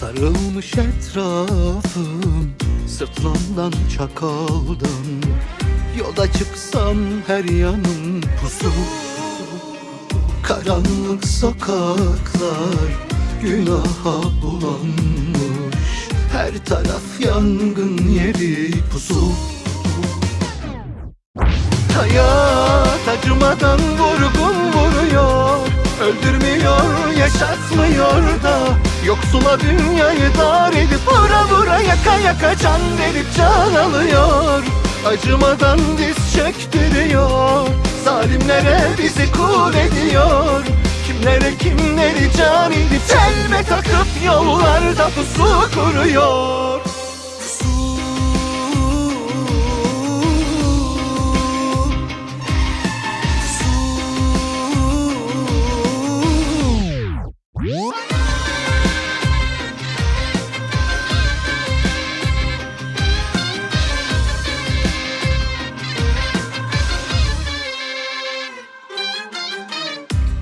Sarılmış etrafım Sırtlandan çakaldan Yola çıksam her yanım pusu Karanlık sokaklar Günaha bulanmış. Her taraf yangın yeri pusu Hayat acımadan vurgun vuruyor. Öldürmüyor, yaşatmıyor da Yoksula dünyayı dar edip Vura vura yaka yaka can verip can alıyor. Acımadan diz çöktürüyor. Zalimlere bizi kul ediyor. Kimlere kimleri can edip Telme takıp yollarda pusu kuruyor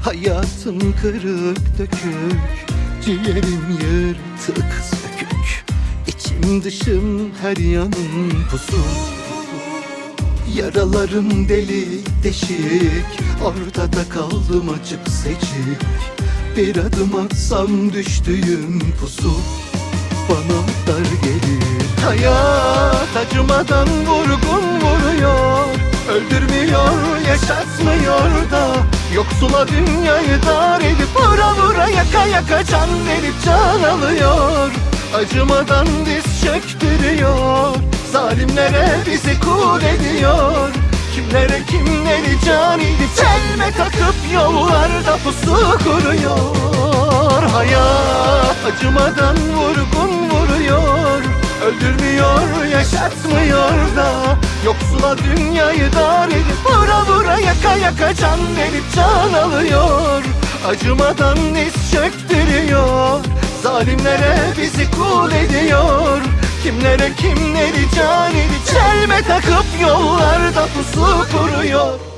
Hayatım kırık dökük Ciğerim yırtık sökük. İçim dışım her yanım pusu Yaralarım delik deşik Orada da kaldım açık seçik. Bir adım atsam düştüğüm pusu Bana dar gelir. Hayat acımadan vurgun vuruyor Öldürmüyor, yaşatmıyor da Yoksula dünyayı dar edip Vura vura yaka yaka can verip can alıyor. Acımadan diz çöktürüyor. Zalimlere bizi kul ediyor. Kimlere kimleri can edip Telme takıp yollarda pusu kuruyor. Hayat acımadan vurgun vuruyor. Öldürmüyor, yaşatmıyor da. Yoksula dünyayı dar yaka can verip can alıyor. Acımadan diz çöktürüyor. Zalimlere bizi kul ediyor. Kimlere kimleri can edip Çelme takıp yollarda pusu kuruyor